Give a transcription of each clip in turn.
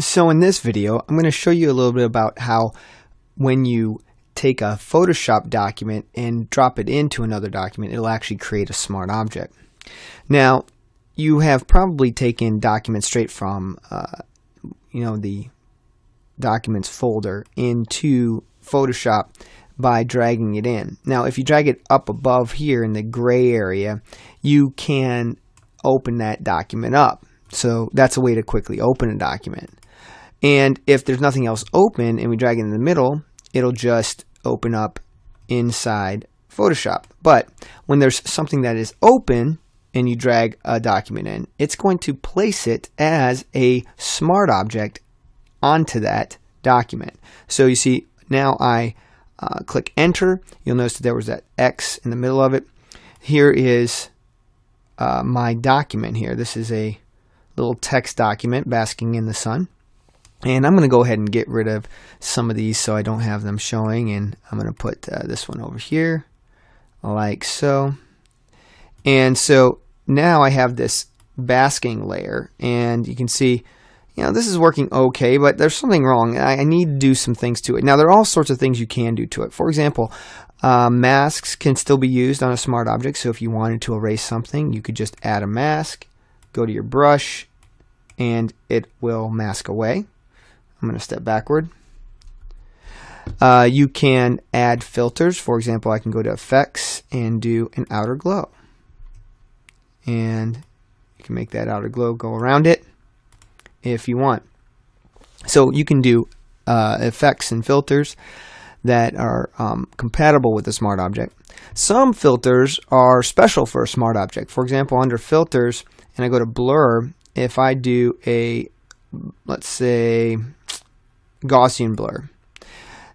So in this video, I'm going to show you a little bit about how when you take a Photoshop document and drop it into another document, it'll actually create a smart object. Now, you have probably taken documents straight from, uh, you know, the documents folder into Photoshop by dragging it in. Now, if you drag it up above here in the gray area, you can open that document up. So that's a way to quickly open a document. And if there's nothing else open and we drag it in the middle, it'll just open up inside Photoshop. But when there's something that is open and you drag a document in, it's going to place it as a smart object onto that document. So you see now I uh, click enter. You'll notice that there was that X in the middle of it. Here is uh, my document here. This is a little text document basking in the sun. And I'm going to go ahead and get rid of some of these so I don't have them showing. And I'm going to put uh, this one over here like so. And so now I have this basking layer. And you can see you know this is working okay but there's something wrong. I, I need to do some things to it. Now there are all sorts of things you can do to it. For example uh, masks can still be used on a smart object. So if you wanted to erase something you could just add a mask go to your brush and it will mask away I'm going to step backward. Uh, you can add filters. For example, I can go to effects and do an outer glow. And you can make that outer glow go around it if you want. So you can do uh, effects and filters that are um, compatible with the smart object. Some filters are special for a smart object. For example, under filters, and I go to blur, if I do a, let's say, Gaussian blur.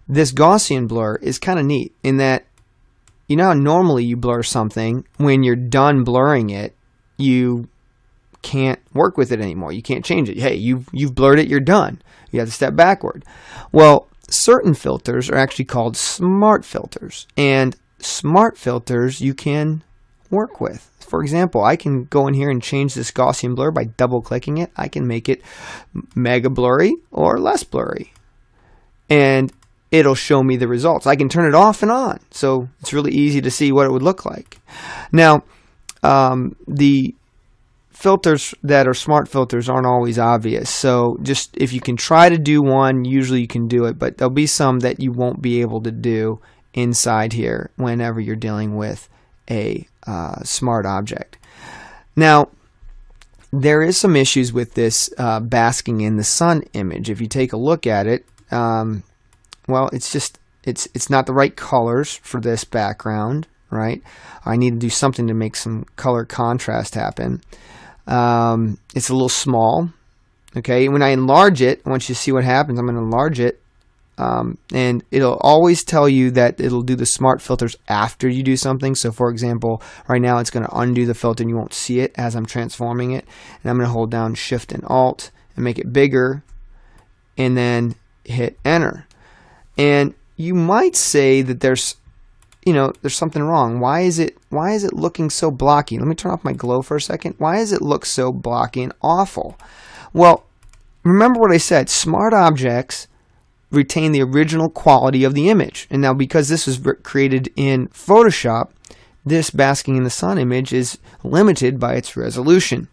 This Gaussian blur is kind of neat in that you know normally you blur something when you're done blurring it you can't work with it anymore. You can't change it. Hey you've you've blurred it you're done. You have to step backward. Well certain filters are actually called smart filters and smart filters you can work with for example, I can go in here and change this Gaussian blur by double clicking it. I can make it mega blurry or less blurry and it'll show me the results. I can turn it off and on, so it's really easy to see what it would look like. Now, um, the filters that are smart filters aren't always obvious, so just if you can try to do one, usually you can do it, but there'll be some that you won't be able to do inside here whenever you're dealing with a uh, smart object. Now, there is some issues with this uh, basking in the sun image. If you take a look at it, um, well, it's just it's it's not the right colors for this background, right? I need to do something to make some color contrast happen. Um, it's a little small. Okay, when I enlarge it, I want you to see what happens. I'm going to enlarge it, um, and it'll always tell you that it'll do the smart filters after you do something. So, for example, right now it's going to undo the filter, and you won't see it as I'm transforming it. And I'm going to hold down Shift and Alt and make it bigger, and then hit enter. And you might say that there's you know, there's something wrong. Why is it why is it looking so blocky? Let me turn off my glow for a second. Why does it look so blocky and awful? Well, remember what I said, smart objects retain the original quality of the image. And now because this was created in Photoshop, this basking in the sun image is limited by its resolution.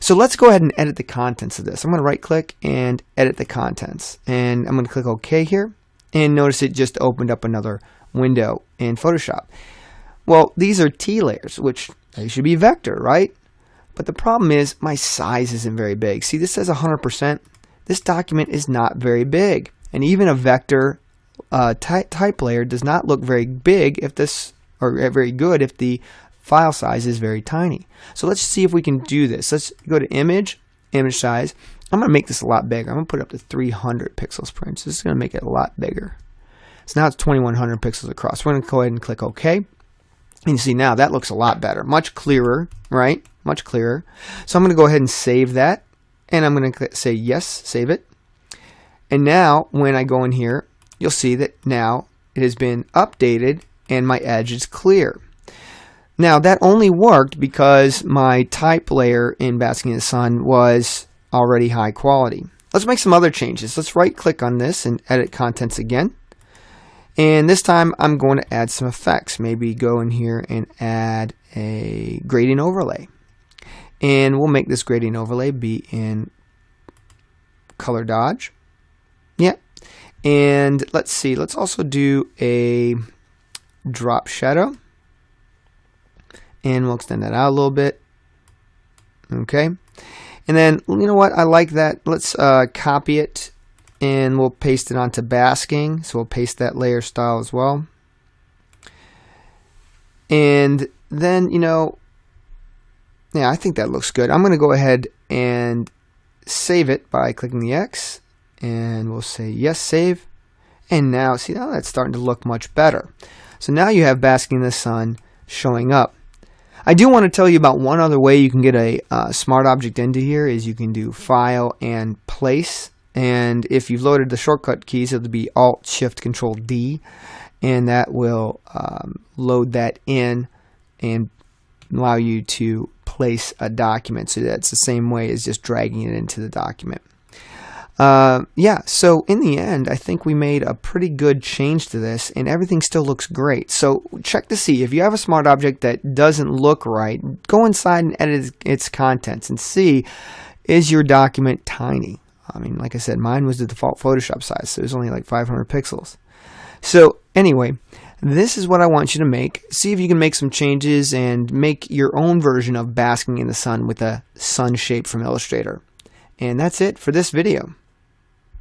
So let's go ahead and edit the contents of this. I'm going to right click and edit the contents. And I'm going to click OK here. And notice it just opened up another window in Photoshop. Well, these are T layers, which they should be vector, right? But the problem is my size isn't very big. See, this says 100%. This document is not very big. And even a vector uh, type, type layer does not look very big if this, or very good if the file size is very tiny. So let's see if we can do this. Let's go to image, image size. I'm going to make this a lot bigger. I'm going to put it up to 300 pixels per inch. This is going to make it a lot bigger. So now it's 2100 pixels across. We're going to go ahead and click OK. And you see now that looks a lot better, much clearer, right? Much clearer. So I'm going to go ahead and save that. And I'm going to say yes, save it. And now when I go in here, you'll see that now it has been updated and my edge is clear. Now that only worked because my type layer in Basking in the Sun was already high quality. let's make some other changes. Let's right click on this and edit contents again. And this time I'm going to add some effects. Maybe go in here and add a gradient overlay. And we'll make this gradient overlay be in color dodge. Yeah. And let's see, let's also do a drop shadow. And we'll extend that out a little bit. Okay. And then, you know what, I like that. Let's uh, copy it and we'll paste it onto basking. So we'll paste that layer style as well. And then, you know, yeah, I think that looks good. I'm going to go ahead and save it by clicking the X and we'll say yes, save. And now, see, now that's starting to look much better. So now you have basking in the sun showing up. I do want to tell you about one other way you can get a uh, smart object into here is you can do file and place and if you've loaded the shortcut keys it'll be alt shift control D and that will um, load that in and allow you to place a document so that's the same way as just dragging it into the document uh, yeah, so in the end, I think we made a pretty good change to this, and everything still looks great. So check to see if you have a smart object that doesn't look right, go inside and edit its contents and see is your document tiny. I mean, like I said, mine was the default Photoshop size, so it was only like 500 pixels. So anyway, this is what I want you to make. See if you can make some changes and make your own version of basking in the sun with a sun shape from Illustrator. And that's it for this video.